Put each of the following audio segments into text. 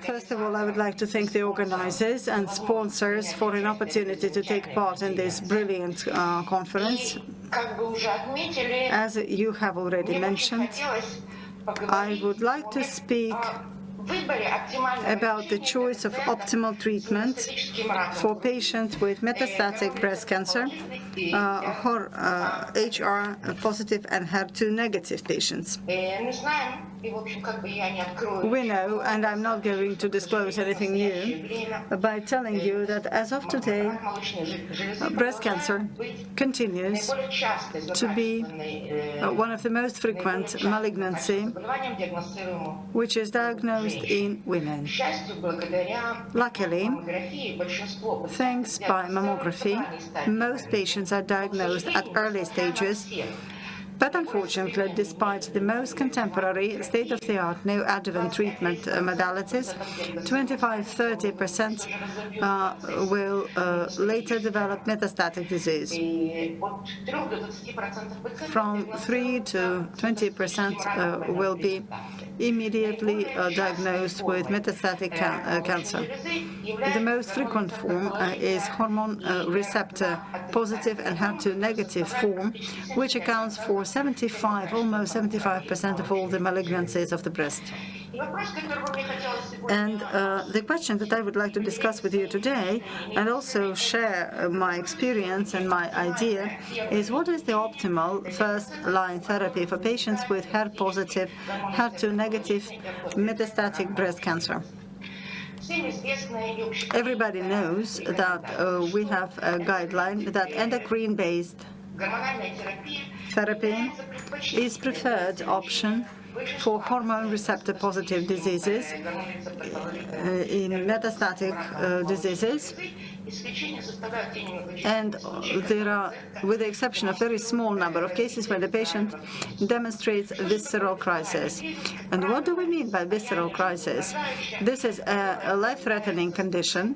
First of all, I would like to thank the organizers and sponsors for an opportunity to take part in this brilliant uh, conference. As you have already mentioned, I would like to speak about the choice of optimal treatment for patients with metastatic breast cancer, uh, uh, HR positive and HER2 negative patients. We know, and I'm not going to disclose anything new, by telling you that as of today, breast cancer continues to be uh, one of the most frequent malignancy which is diagnosed in women. Luckily, thanks by mammography, most patients are diagnosed at early stages but unfortunately, despite the most contemporary, state-of-the-art neoadjuvant treatment uh, modalities, 25-30% uh, will uh, later develop metastatic disease. From 3 to 20% uh, will be immediately uh, diagnosed with metastatic ca uh, cancer. The most frequent form is hormone receptor positive and HER2 negative form, which accounts for 75, almost 75% of all the malignancies of the breast. And uh, the question that I would like to discuss with you today, and also share uh, my experience and my idea, is what is the optimal first-line therapy for patients with HER-positive, HER2-negative metastatic breast cancer? Everybody knows that uh, we have a guideline that endocrine-based therapy is preferred option for hormone receptor positive diseases uh, in metastatic uh, diseases and there are, with the exception of very small number of cases where the patient demonstrates visceral crisis. And what do we mean by visceral crisis? This is a, life-threatening condition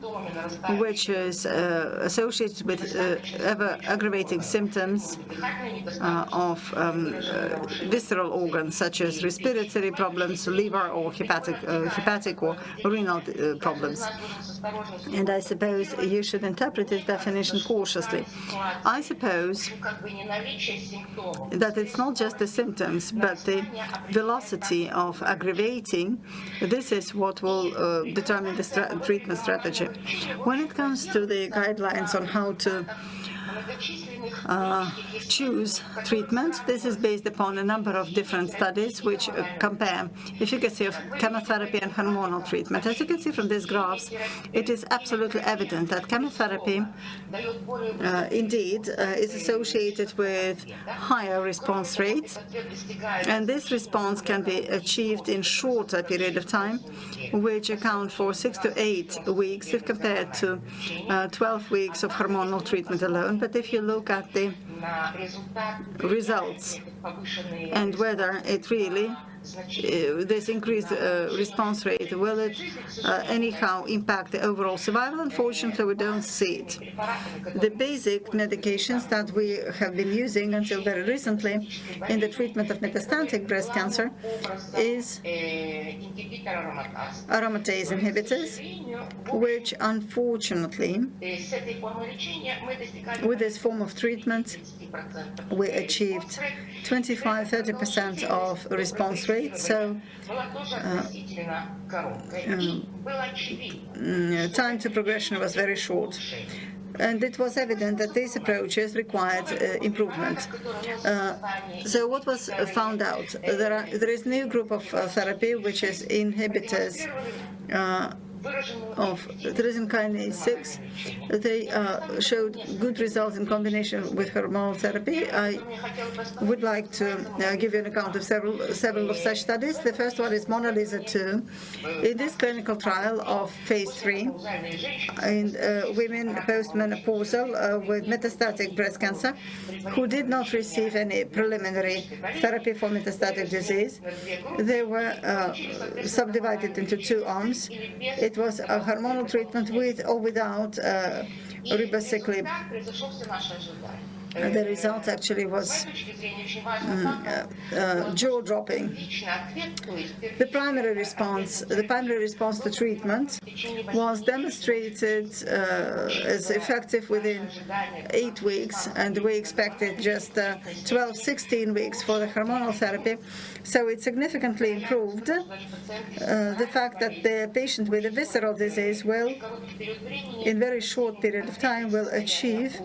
which is uh, associated with uh, ever-aggravating symptoms uh, of um, uh, visceral organs such as respiratory problems, liver or hepatic, uh, hepatic or renal uh, problems. And I suppose you should interpret this definition cautiously. I suppose that it's not just the symptoms, but the velocity of aggravating. This is what will uh, determine the treatment strategy. When it comes to the guidelines on how to uh, choose treatments. This is based upon a number of different studies which uh, compare efficacy of chemotherapy and hormonal treatment. As you can see from these graphs, it is absolutely evident that chemotherapy uh, indeed uh, is associated with higher response rates, and this response can be achieved in shorter period of time, which account for six to eight weeks if compared to uh, 12 weeks of hormonal treatment alone. But if you look at the results and whether it really this increased uh, response rate, will it uh, anyhow impact the overall survival? Unfortunately, we don't see it. The basic medications that we have been using until very recently in the treatment of metastatic breast cancer is aromatase inhibitors, which unfortunately, with this form of treatment, we achieved 25-30% of response rate so uh, um, time to progression was very short. And it was evident that these approaches required uh, improvement. Uh, so what was found out? There, are, there is new group of uh, therapy, which is inhibitors uh, of tyrosine kinase 6. They uh, showed good results in combination with hormonal therapy. I would like to uh, give you an account of several several of such studies. The first one is MONALEESA 2. In this clinical trial of phase 3 in uh, women postmenopausal uh, with metastatic breast cancer who did not receive any preliminary therapy for metastatic disease, they were uh, subdivided into two arms. It it was a hormonal treatment with or without uh, ribociclib. The result actually was uh, jaw-dropping. The primary response, the primary response to treatment was demonstrated uh, as effective within eight weeks, and we expected just uh, 12, 16 weeks for the hormonal therapy. So it significantly improved uh, the fact that the patient with a visceral disease will, in very short period of time, will achieve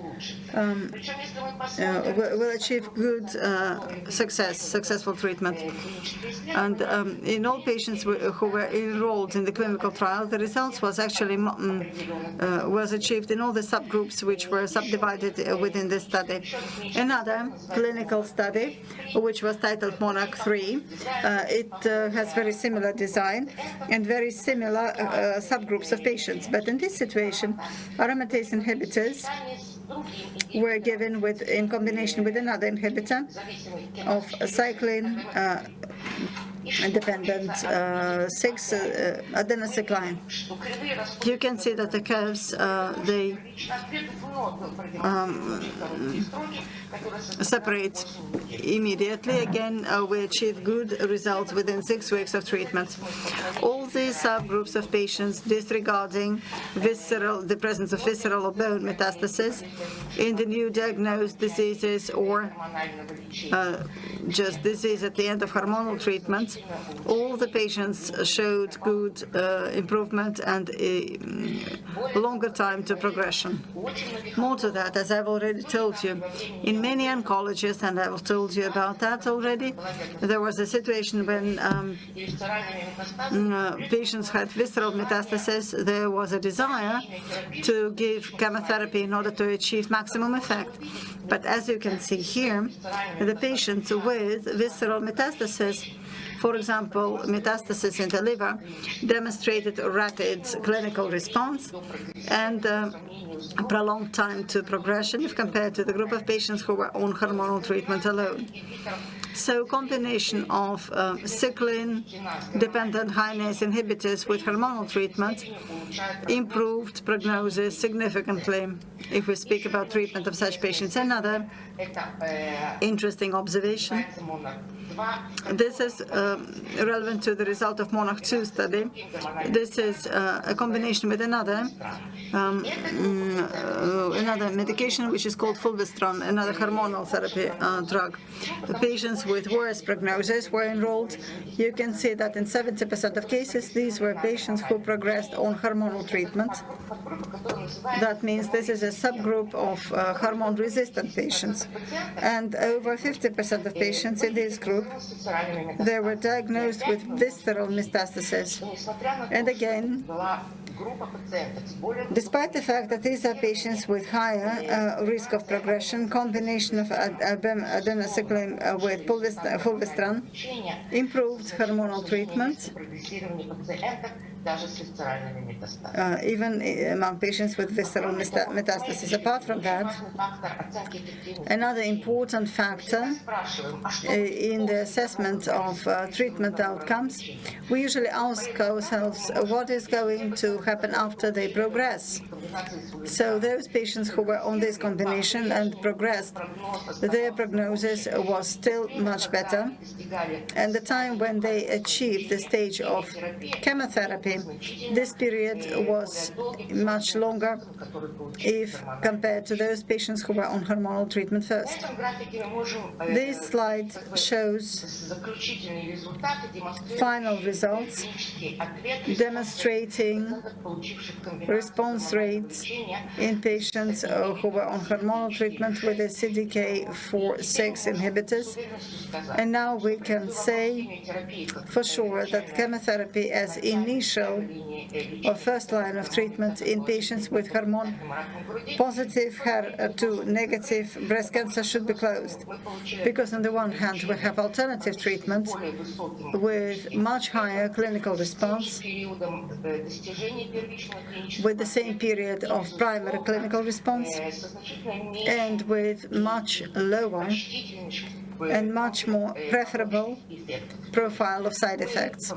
um, uh, will achieve good uh, success, successful treatment. And um, in all patients who were enrolled in the clinical trial, the results was actually mm, uh, was achieved in all the subgroups which were subdivided uh, within this study. Another clinical study, which was titled Monarch 3, uh, it uh, has very similar design and very similar subgroups of patients. But in this situation, aromatase inhibitors were given with in combination with another inhibitor of cyclin uh, dependent uh, 6 uh, adenosine. You can see that the curves uh, they um, separate immediately. Again, uh, we achieve good results within six weeks of treatment. All these subgroups of patients disregarding visceral, the presence of visceral or bone metastasis in the new diagnosed diseases or uh, just disease at the end of hormonal treatment, all the patients showed good uh, improvement and a mm, longer time to progression. More to that, as I've already told you, in many oncologists, and I've told you about that already, there was a situation when um, mm, uh, patients had visceral metastasis, there was a desire to give chemotherapy in order to achieve maximum effect. But as you can see here, the patients with visceral metastasis for example, metastasis in the liver demonstrated a rapid clinical response and uh, prolonged time to progression if compared to the group of patients who were on hormonal treatment alone. So combination of uh, cyclin-dependent kinase inhibitors with hormonal treatment improved prognosis significantly if we speak about treatment of such patients. Another interesting observation this is um, relevant to the result of Monarch 2 study. This is uh, a combination with another um, uh, another medication which is called fulvestrant, another hormonal therapy uh, drug. The patients with worse prognosis were enrolled. You can see that in 70% of cases, these were patients who progressed on hormonal treatment. That means this is a subgroup of uh, hormone-resistant patients. And over 50% of patients in this group they were diagnosed with visceral metastasis. And again, despite the fact that these are patients with higher uh, risk of progression, combination of ad abemaciclib uh, with fulvestrant improved hormonal treatment uh, even among patients with visceral metastasis. Apart from that, another important factor uh, in the assessment of uh, treatment outcomes, we usually ask ourselves what is going to happen after they progress. So those patients who were on this combination and progressed, their prognosis was still much better. And the time when they achieved the stage of chemotherapy this period was much longer if compared to those patients who were on hormonal treatment first. This slide shows final results demonstrating response rates in patients uh, who were on hormonal treatment with the CDK4/6 inhibitors. And now we can say for sure that chemotherapy as initial or first line of treatment in patients with hormone positive HER2 negative breast cancer should be closed. Because on the one hand, we have alternative treatments with much higher clinical response with the same period of primary clinical response and with much lower and much more preferable profile of side effects.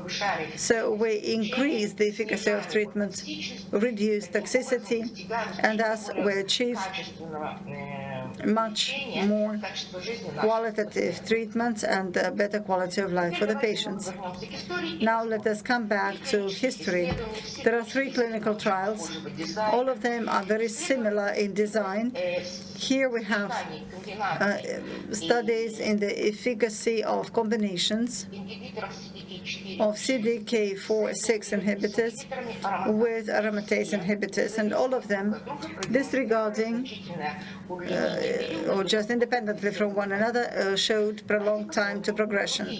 So we increase the efficacy of treatment, reduce toxicity, and thus we achieve much more qualitative treatments and uh, better quality of life for the patients. Now let us come back to history. There are three clinical trials. All of them are very similar in design. Here we have uh, studies in the efficacy of combinations of CDK4/6 inhibitors with aromatase inhibitors, and all of them disregarding uh, or just independently from one another uh, showed prolonged time to progression.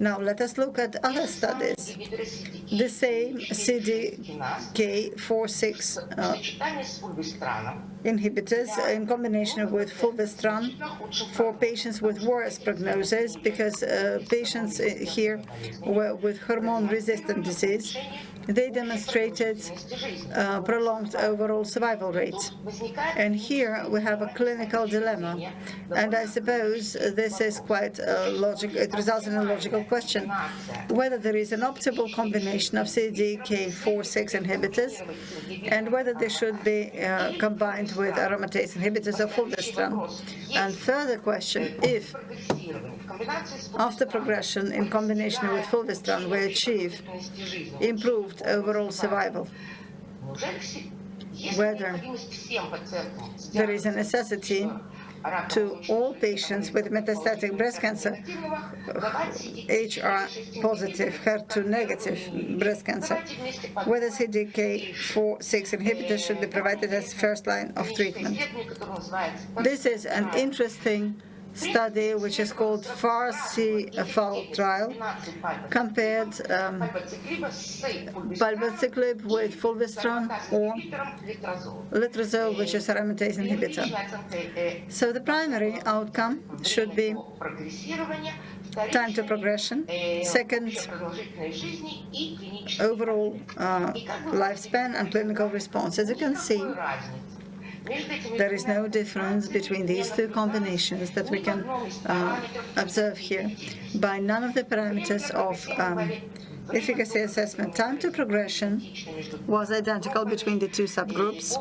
Now let us look at other studies. The same CDK4/6 uh, inhibitors in combination with fulvestrant for patients with worse prognosis because uh, patients uh, here were with hormone-resistant disease they demonstrated uh, prolonged overall survival rates. And here we have a clinical dilemma. And I suppose this is quite a logical, it results in a logical question, whether there is an optimal combination of CDK4/6 inhibitors and whether they should be uh, combined with aromatase inhibitors or fulvestrant. And further question, if after progression in combination with fulvestrant we achieve improved overall survival, whether there is a necessity to all patients with metastatic breast cancer, HR positive, HER2 negative breast cancer, whether CDK4/6 inhibitors should be provided as first line of treatment. This is an interesting study which is called FAR-C trial, compared um, palbociclib with fulvestrant or letrozole, which is a aromatase inhibitor. So the primary outcome should be time to progression, second, overall uh, lifespan and clinical response. As you can see, there is no difference between these two combinations that we can uh, observe here. By none of the parameters of um, efficacy assessment. Time to progression was identical between the two subgroups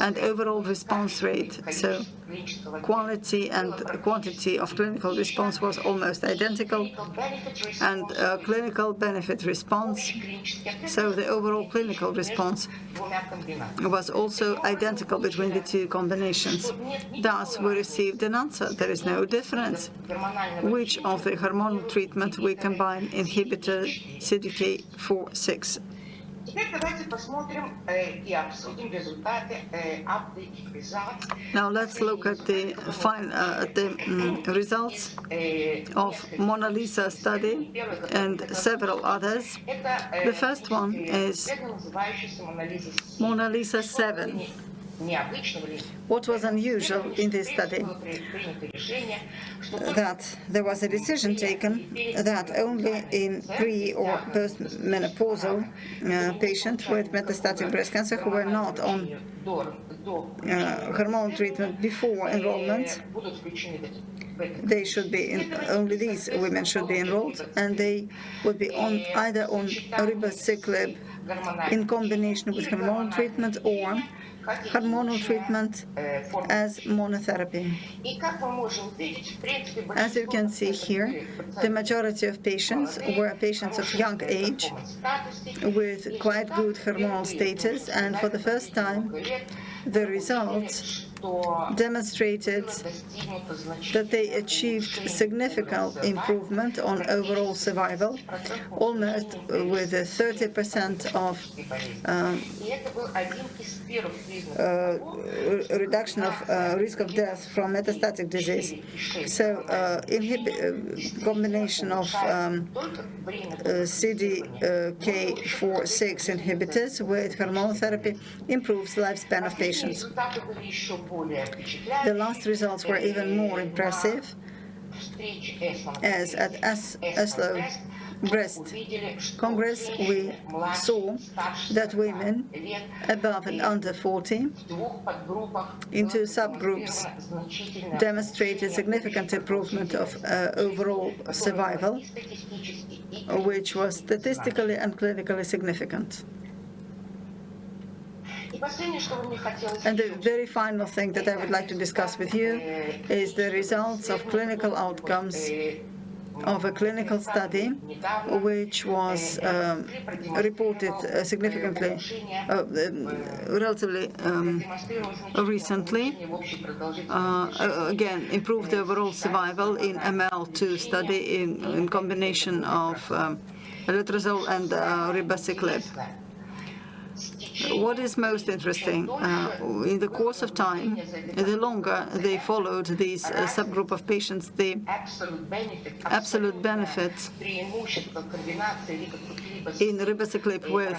and overall response rate. So quality and quantity of clinical response was almost identical and uh, clinical benefit response. So the overall clinical response was also identical between the two combinations. Thus, we received an answer. There is no difference which of the hormonal treatment we combine inhibitor CDK4/6. Now let's look at the fine uh, the um, results of MONALEESA study and several others. The first one is MONALEESA 7. What was unusual in this study? That there was a decision taken that only in pre or post-menopausal uh, patients with metastatic breast cancer who were not on uh, hormone treatment before enrollment, they should be in, only these women should be enrolled, and they would be on either on ribociclib in combination with hormone treatment or hormonal treatment as monotherapy. As you can see here, the majority of patients were patients of young age with quite good hormonal status, and for the first time, the results demonstrated that they achieved significant improvement on overall survival, almost with a 30% of um, uh, reduction of uh, risk of death from metastatic disease. So uh, uh combination of um, uh, CDK4/6 inhibitors with hormone therapy improves lifespan of patients. The last results were even more impressive, as at Oslo Breast Congress, we saw that women above and under 40 in two subgroups demonstrated significant improvement of uh, overall survival, which was statistically and clinically significant. And the very final thing that I would like to discuss with you is the results of clinical outcomes of a clinical study which was um, reported uh, significantly, uh, um, relatively um, recently. Uh, again, improved overall survival in ML2 study in, in combination of um, letrozole and uh, ribociclib. What is most interesting, uh, in the course of time, the longer they followed this uh, subgroup of patients, the absolute benefit in ribociclib with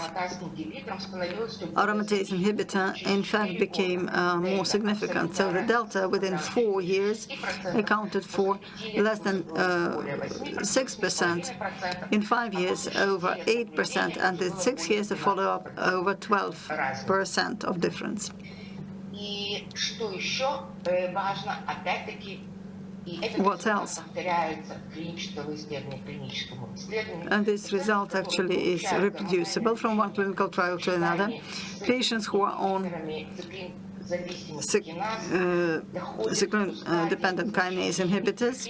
aromatase inhibitor in fact became uh, more significant. So the delta within four years accounted for less than 6%, uh, in five years over 8%, and in six years of follow-up over 12% of difference. What else? And this result actually is reproducible from one clinical trial to another. Patients who are on cyclin-dependent uh, kinase inhibitors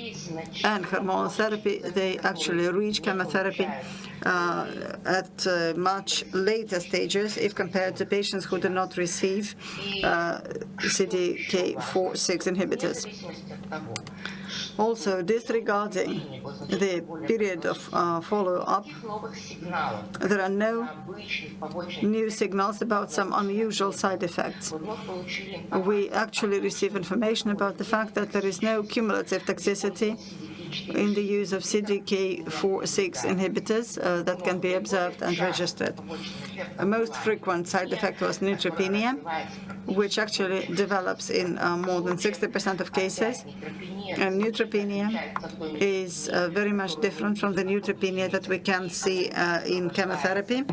and hormonal therapy, they actually reach chemotherapy uh, at uh, much later stages if compared to patients who do not receive uh, CDK4/6 inhibitors. Also, disregarding the period of uh, follow-up, there are no new signals about some unusual side effects. We actually receive information about the fact that there is no cumulative toxicity in the use of CDK4/6 inhibitors uh, that can be observed and registered. The most frequent side effect was neutropenia, which actually develops in uh, more than 60% of cases. And neutropenia is uh, very much different from the neutropenia that we can see uh, in chemotherapy.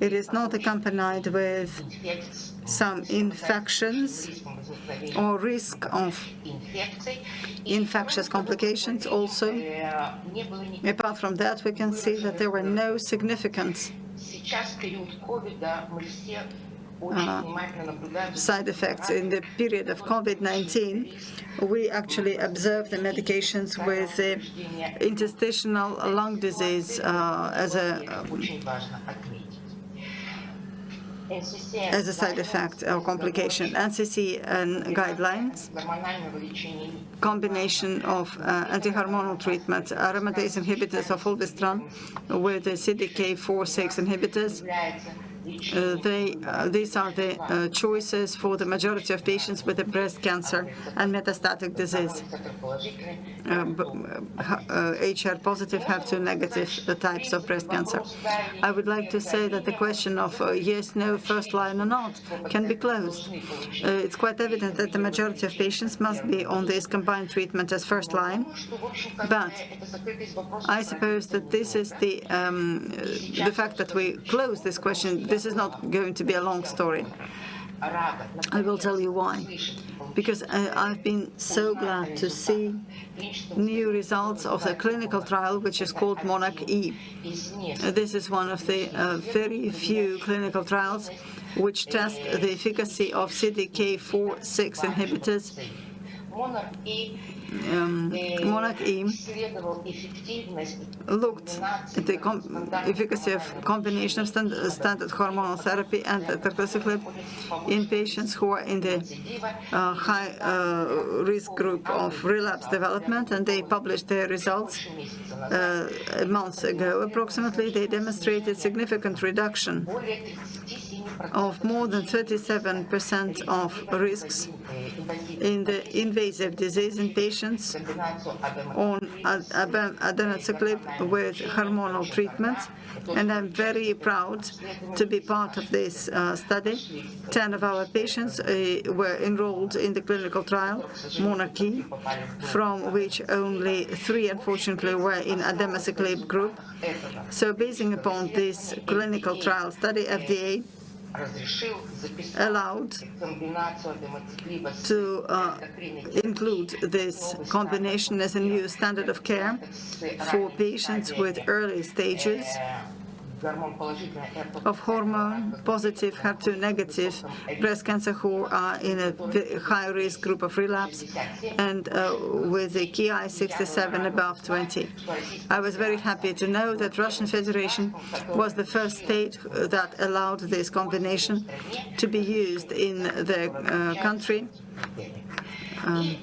It is not accompanied with some infections or risk of infectious complications also. Apart from that, we can see that there were no significant uh, side effects. In the period of COVID-19, we actually observed the medications with uh, interstitial lung disease uh, as a um, as a side effect or complication. NCCN guidelines, combination of uh, anti-hormonal treatment, aromatase inhibitors of fulvestrant with the CDK4/6 inhibitors, uh, they, uh, these are the uh, choices for the majority of patients with a breast cancer and metastatic disease. HR positive, HER2 negative types of breast cancer. I would like to say that the question of yes, no, first line or not can be closed. It's quite evident that the majority of patients must be on this combined treatment as first line, but I suppose that this is the um, the fact that we close this question this is not going to be a long story. I will tell you why. Because I, have been so glad to see new results of the clinical trial, which is called MONARCH-E. This is one of the uh, very few clinical trials which test the efficacy of CDK4/6 inhibitors um, MONARCH-E looked at the efficacy of combination of stand standard hormonal therapy and abemaciclib in patients who are in the uh, high uh, risk group of relapse development, and they published their results uh, a month ago. Approximately, they demonstrated significant reduction of more than 37% of risks in the invasive disease in patients on abemaciclib with hormonal treatment. And I'm very proud to be part of this uh, study. Ten of our patients uh, were enrolled in the clinical trial, MONARCH-E, from which only three, unfortunately, were in abemaciclib group. So basing upon this clinical trial study, FDA allowed to uh, include this combination as a new standard of care for patients with early stages of hormone positive, HER2 negative breast cancer who are in a high risk group of relapse and uh, with the KI67 above 20. I was very happy to know that Russian Federation was the first state that allowed this combination to be used in the uh, country. Um,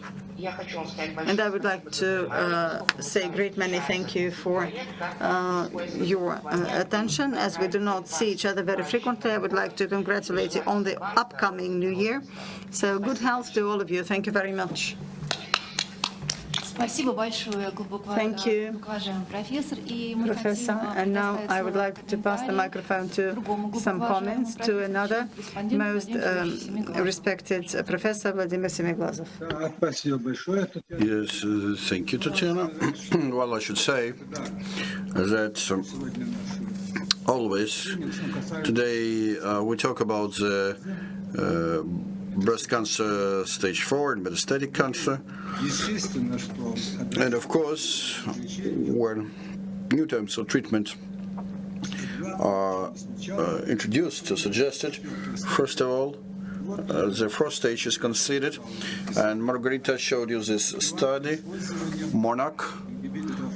and I would like to uh, say a great many thank you for uh, your uh, attention. As we do not see each other very frequently, I would like to congratulate you on the upcoming new year. So good health to all of you. Thank you very much. Спасибо большое, глубоко Thank you. глубоко уважаемый профессор. И мы Professor, хотим, а, and now предоставить I would слово like to pass the комментариям microphone to другому глубоко some уважаемому comments to профессору, another респонденту most Владимиру um, Сергеевичу Семиглазову. respected uh, professor, Vladimir Semiglazov. Да, Спасибо большое. Татьяна. Yes, uh, thank you, Tatiana. well, I should say that um, Сегодня нашу always today uh, we talk about the uh, breast cancer stage 4 and metastatic cancer. And of course, when new terms of treatment are uh, introduced or suggested, first of all, uh, the first stage is considered, and Margarita showed you this study, MONARCH,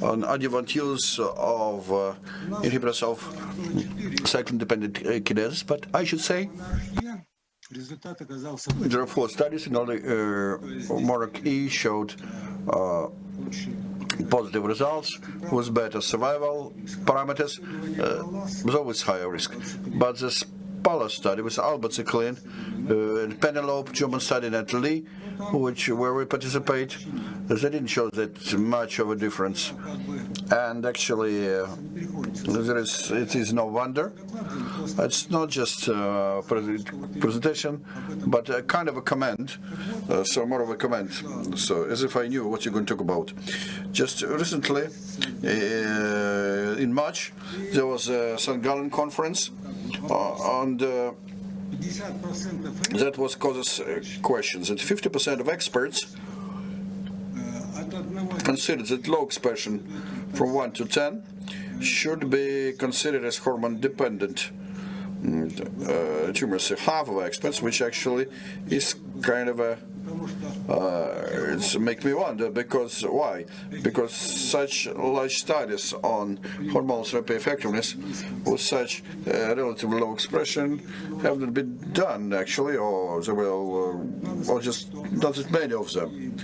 on adjuvant use of uh, inhibitors of cyclin-dependent kinase, but I should say Therefore, studies in early uh, showed uh, positive results with better survival parameters, uh, with always higher risk. But the Spala study with Albert Zeklin uh, and Penelope German study in Italy, which where we participate, they didn't show that much of a difference. And actually, uh, there is, it is no wonder uh, it's not just uh, a presentation, but a kind of a comment, uh, so more of a comment. So as if I knew what you're going to talk about. Just recently, uh, in March, there was a St. Gallen conference uh, and that was causes questions and 50% of experts considered that low expression from 1 to 10 should be considered as hormone dependent mm, uh, tumors. Half of experts, which actually is kind of a uh, it's make me wonder because why? Because such large studies on hormonal therapy effectiveness with such uh, relatively low expression haven't been done actually, or they will, uh, or just not that many of them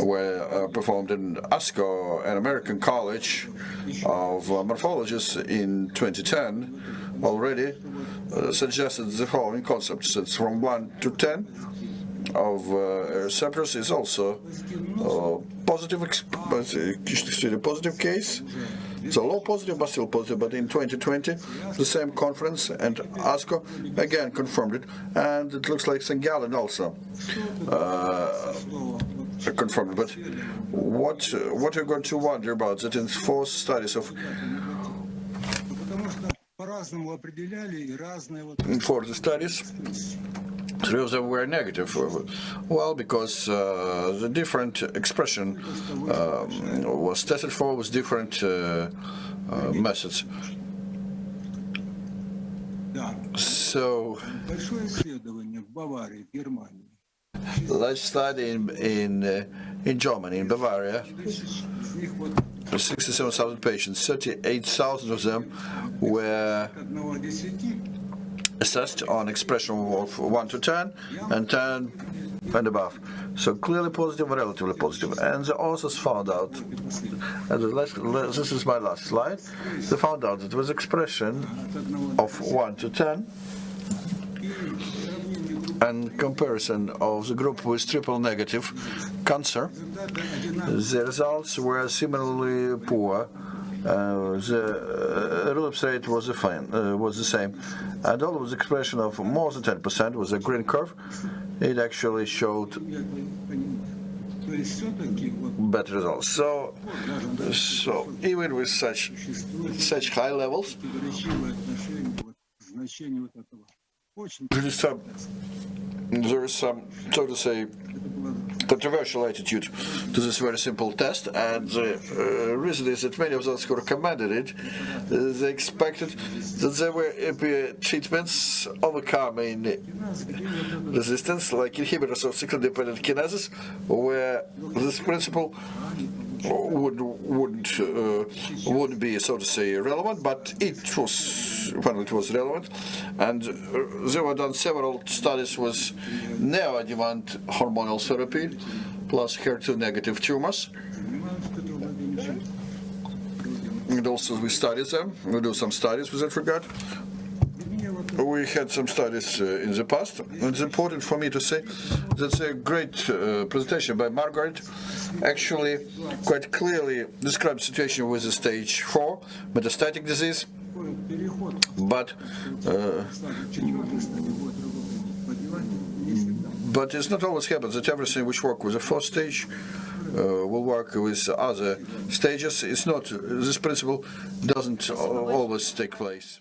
were uh, performed in ASCO, an American college of uh, morphologists in 2010 already uh, suggested the following concepts. It's from 1 to 10 of eh, Cyprus is also eh, positive, eh, a positive case. It's a low positive, but still positive. But in 2020, the same conference and ASCO again confirmed it, and it looks like St. Gallen also confirmed. But what what you're going to wonder about it in four studies of for the studies Reuze were negative. Uh, well, because uh, the different expression um, was tested for with different uh, uh, methods. So, large study in in, uh, in Germany, in Bavaria, 67,000 patients, 38,000 of them were assessed on expression of 1 to 10 and 10 and above. So clearly positive, relatively positive. And the authors found out, and last, this is my last slide, they found out that with expression of 1 to 10 and comparison of the group with triple negative cancer, the results were similarly poor. Uh, the uh, relapse rate was the, fine, uh, was the same. And all of the expression of more than 10% was a green curve. It actually showed better results. So, so even with such such high levels, there is some, so to say, controversial attitude to this very simple test and the uh, reason is that many of those who recommended it uh, they expected that there were be treatments overcoming resistance like inhibitors of cyclin-dependent kinases where this principle would, wouldn't uh, wouldn't be so to say relevant, but it was when it was relevant, and uh, there were done several studies with neoadjuvant hormonal therapy plus HER2 negative tumors. And also we studied them. We do some studies with that regard. We had some studies uh, in the past. It's important for me to say that's a great uh, presentation by Margaret. Actually, quite clearly describes situation with the stage four metastatic disease. But uh, but it's not always happens that everything which work with the first stage uh, will work with other stages. It's not this principle doesn't always take place.